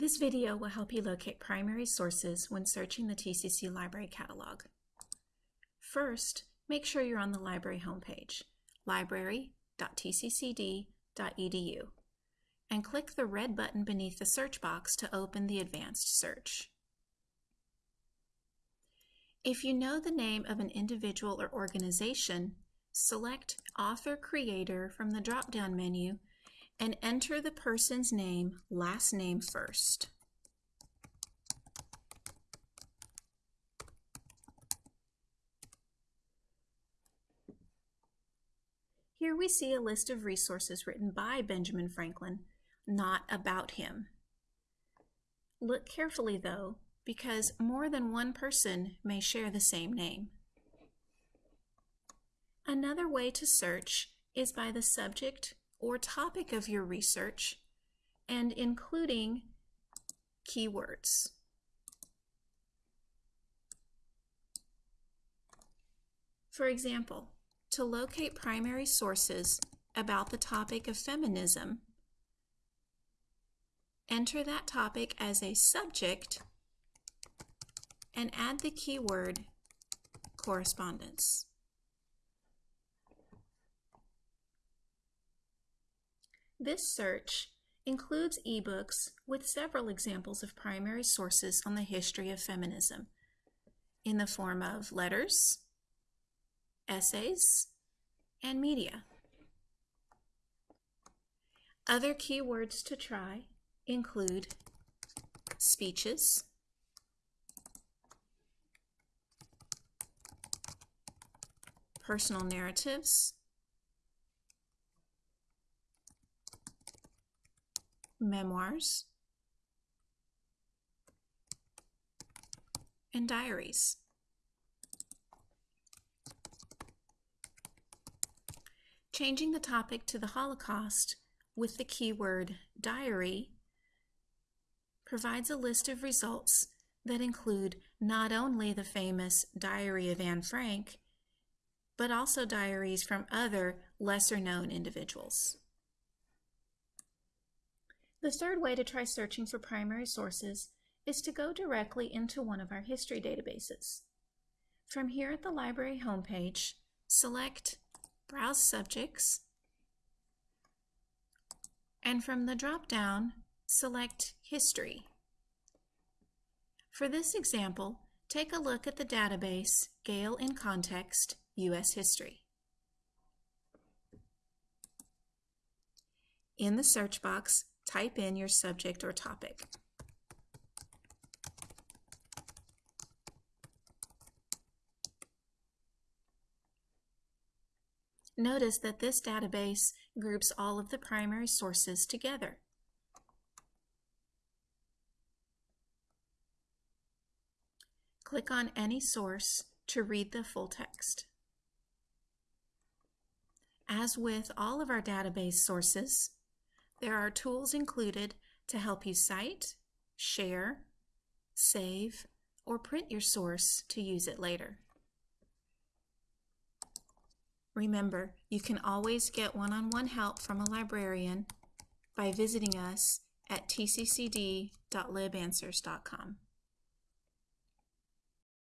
This video will help you locate primary sources when searching the TCC Library Catalog. First, make sure you're on the library homepage, library.tccd.edu, and click the red button beneath the search box to open the advanced search. If you know the name of an individual or organization, select Author Creator from the drop-down menu and enter the person's name, last name first. Here we see a list of resources written by Benjamin Franklin, not about him. Look carefully though, because more than one person may share the same name. Another way to search is by the subject or topic of your research and including keywords. For example, to locate primary sources about the topic of feminism, enter that topic as a subject and add the keyword correspondence. This search includes ebooks with several examples of primary sources on the history of feminism in the form of letters, essays, and media. Other keywords to try include speeches, personal narratives, memoirs, and diaries. Changing the topic to the Holocaust with the keyword diary provides a list of results that include not only the famous Diary of Anne Frank, but also diaries from other lesser known individuals. The third way to try searching for primary sources is to go directly into one of our history databases. From here at the library homepage, select Browse Subjects, and from the drop-down, select History. For this example, take a look at the database Gale in Context U.S. History. In the search box, type in your subject or topic. Notice that this database groups all of the primary sources together. Click on any source to read the full text. As with all of our database sources, there are tools included to help you cite, share, save, or print your source to use it later. Remember, you can always get one-on-one -on -one help from a librarian by visiting us at tccd.libanswers.com.